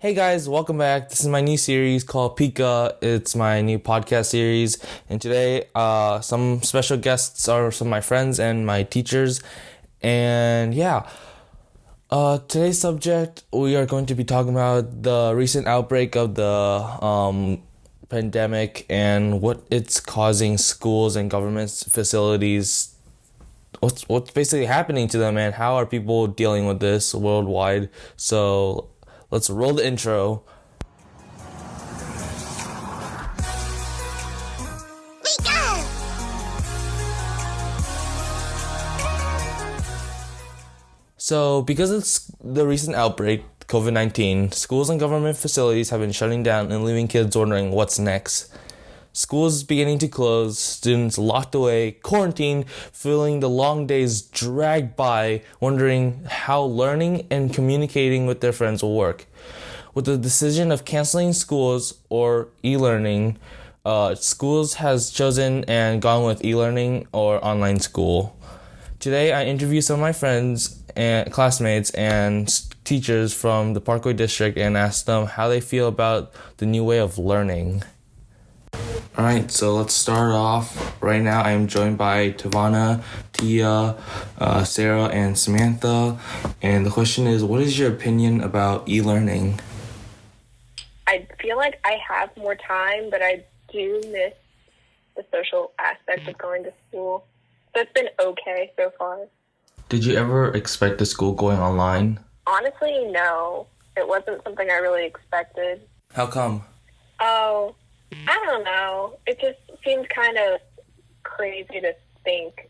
Hey guys, welcome back. This is my new series called Pika. It's my new podcast series, and today, uh, some special guests are some of my friends and my teachers, and yeah. Uh, today's subject we are going to be talking about the recent outbreak of the um, pandemic and what it's causing schools and government facilities what's what's basically happening to them and how are people dealing with this worldwide so let's roll the intro So, because of the recent outbreak, COVID 19, schools and government facilities have been shutting down and leaving kids wondering what's next. Schools beginning to close, students locked away, quarantined, feeling the long days drag by, wondering how learning and communicating with their friends will work. With the decision of canceling schools or e learning, uh, schools has chosen and gone with e learning or online school. Today, I interview some of my friends and classmates and teachers from the Parkway District and ask them how they feel about the new way of learning. All right, so let's start off. Right now, I am joined by Tavana, Tia, uh, Sarah, and Samantha. And the question is what is your opinion about e learning? I feel like I have more time, but I do miss the social aspect of going to school. So it's been okay so far. Did you ever expect the school going online? Honestly, no. It wasn't something I really expected. How come? Oh, I don't know. It just seems kind of crazy to think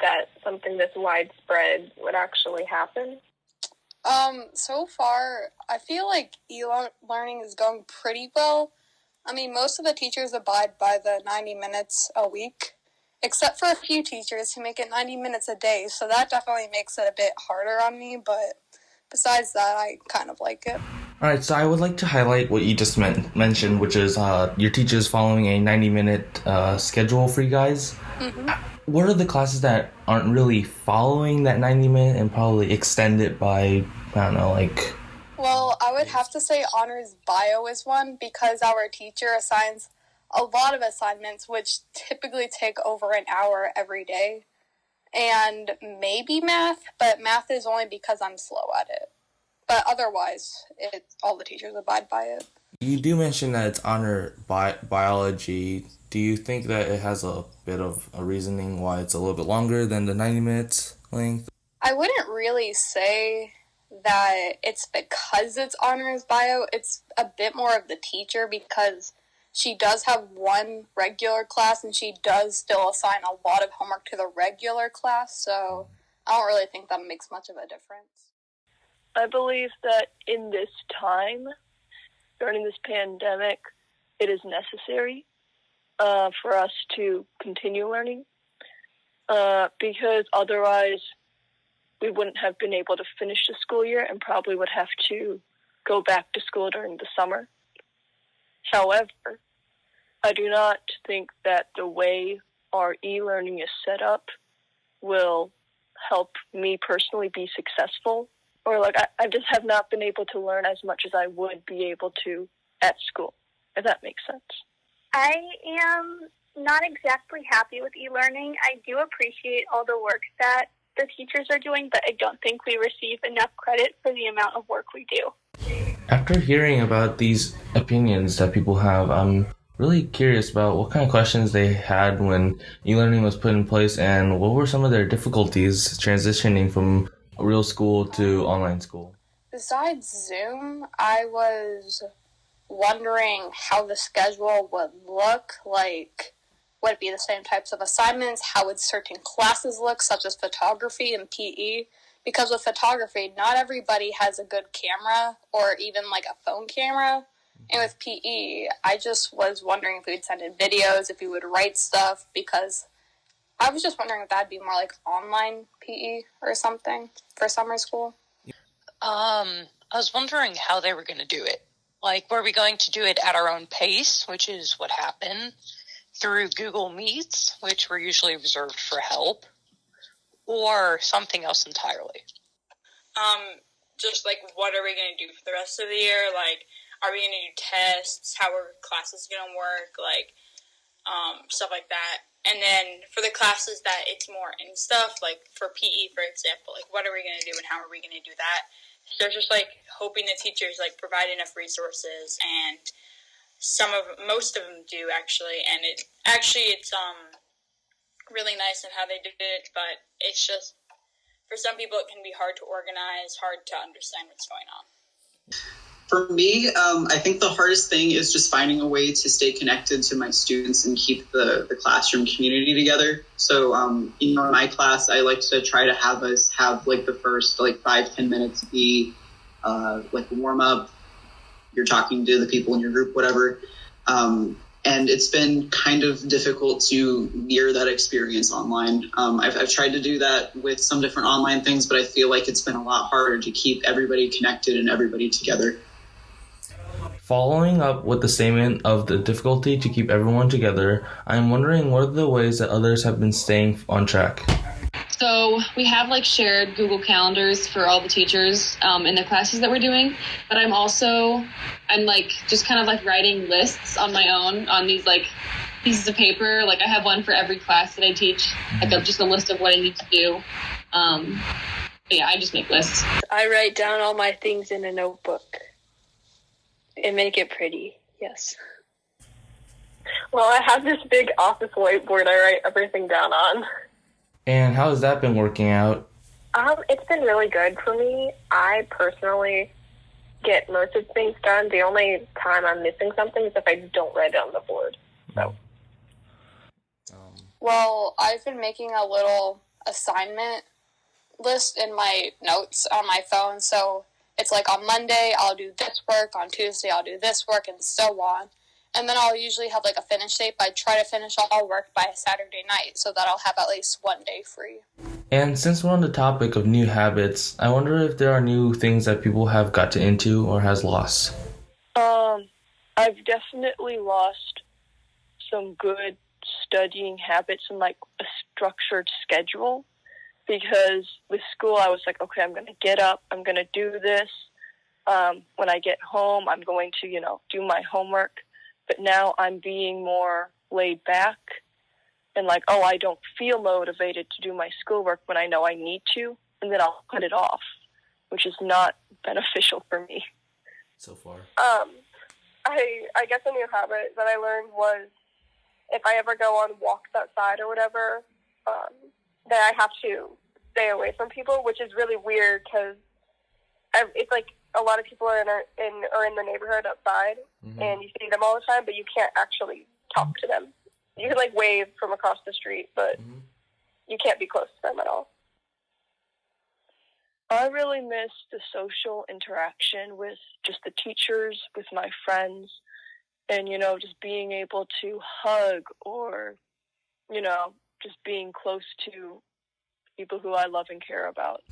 that something this widespread would actually happen. Um, so far, I feel like e-learning is going pretty well. I mean, most of the teachers abide by the 90 minutes a week except for a few teachers who make it 90 minutes a day. So that definitely makes it a bit harder on me. But besides that, I kind of like it. All right, so I would like to highlight what you just men- mentioned, which is uh, your teachers following a 90 minute uh, schedule for you guys. Mm-hmm. What are the classes that aren't really following that 90 minute and probably extend it by, I don't know, like. Well, I would have to say honors bio is one because our teacher assigns a lot of assignments, which typically take over an hour every day, and maybe math, but math is only because I'm slow at it. But otherwise, it all the teachers abide by it. You do mention that it's honor bi- biology. Do you think that it has a bit of a reasoning why it's a little bit longer than the 90 minutes length? I wouldn't really say that it's because it's honors bio. It's a bit more of the teacher because she does have one regular class and she does still assign a lot of homework to the regular class, so I don't really think that makes much of a difference. I believe that in this time, during this pandemic, it is necessary uh, for us to continue learning uh, because otherwise we wouldn't have been able to finish the school year and probably would have to go back to school during the summer. However, I do not think that the way our e learning is set up will help me personally be successful. Or, like, I, I just have not been able to learn as much as I would be able to at school, if that makes sense. I am not exactly happy with e learning. I do appreciate all the work that the teachers are doing, but I don't think we receive enough credit for the amount of work we do. After hearing about these opinions that people have, I'm really curious about what kind of questions they had when e-learning was put in place and what were some of their difficulties transitioning from real school to online school. Besides Zoom, I was wondering how the schedule would look like would it be the same types of assignments how would certain classes look such as photography and pe because with photography, not everybody has a good camera or even like a phone camera. And with PE, I just was wondering if we would send in videos, if we would write stuff, because I was just wondering if that'd be more like online PE or something for summer school. Um, I was wondering how they were going to do it. Like, were we going to do it at our own pace, which is what happened, through Google Meets, which were usually reserved for help, or something else entirely? Um, just like what are we going to do for the rest of the year? Like, are we going to do tests? How are classes going to work? Like, um, stuff like that. And then for the classes that it's more in stuff, like for PE, for example, like what are we going to do and how are we going to do that? So just like hoping the teachers like provide enough resources and some of most of them do actually and it actually it's um really nice in how they did it but it's just for some people it can be hard to organize hard to understand what's going on for me, um, I think the hardest thing is just finding a way to stay connected to my students and keep the, the classroom community together. So, um, you know, in my class, I like to try to have us have like the first like five ten minutes be uh, like warm up. You're talking to the people in your group, whatever. Um, and it's been kind of difficult to mirror that experience online. Um, I've, I've tried to do that with some different online things, but I feel like it's been a lot harder to keep everybody connected and everybody together. Following up with the statement of the difficulty to keep everyone together, I am wondering what are the ways that others have been staying on track? So we have like shared Google calendars for all the teachers um, in the classes that we're doing, but I'm also I'm like just kind of like writing lists on my own on these like pieces of paper. Like I have one for every class that I teach, like a, just a list of what I need to do. Um, yeah, I just make lists. I write down all my things in a notebook and make it pretty. Yes. Well, I have this big office whiteboard I write everything down on. And how has that been working out? Um, it's been really good for me. I personally get most of things done. The only time I'm missing something is if I don't write it on the board. So. Well, I've been making a little assignment list in my notes on my phone. So it's like on Monday I'll do this work, on Tuesday I'll do this work, and so on. And then I'll usually have like a finish date. But I try to finish all work by Saturday night so that I'll have at least one day free. And since we're on the topic of new habits, I wonder if there are new things that people have gotten into or has lost. Um, I've definitely lost some good studying habits and like a structured schedule because with school I was like, okay, I'm going to get up, I'm going to do this. Um, when I get home, I'm going to, you know, do my homework. But now I'm being more laid back and like, oh, I don't feel motivated to do my schoolwork when I know I need to, and then I'll put it off, which is not beneficial for me. So far. Um, I I guess a new habit that I learned was if I ever go on walks outside or whatever, um, that I have to stay away from people, which is really weird because it's like a lot of people are in our, in are in the neighborhood outside, mm-hmm. and you see them all the time, but you can't actually talk to them. You can like wave from across the street, but mm-hmm. you can't be close to them at all. I really miss the social interaction with just the teachers, with my friends, and you know, just being able to hug or, you know, just being close to people who I love and care about.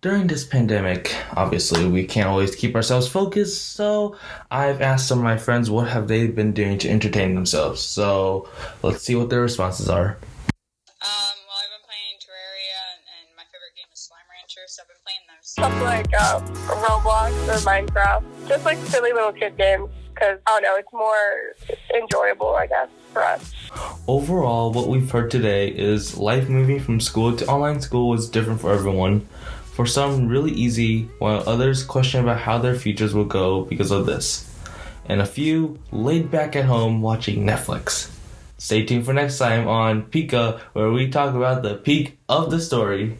During this pandemic, obviously, we can't always keep ourselves focused, so I've asked some of my friends what have they been doing to entertain themselves. So let's see what their responses are. Um, well, I've been playing Terraria, and, my favorite game is Slime Rancher, so I've been playing those. Stuff like uh, Roblox or Minecraft, just like silly little kid games because I don't know, it's more enjoyable, I guess, for us. Overall, what we've heard today is life moving from school to online school was different for everyone. For some, really easy, while others question about how their futures will go because of this. And a few laid back at home watching Netflix. Stay tuned for next time on Pika, where we talk about the peak of the story.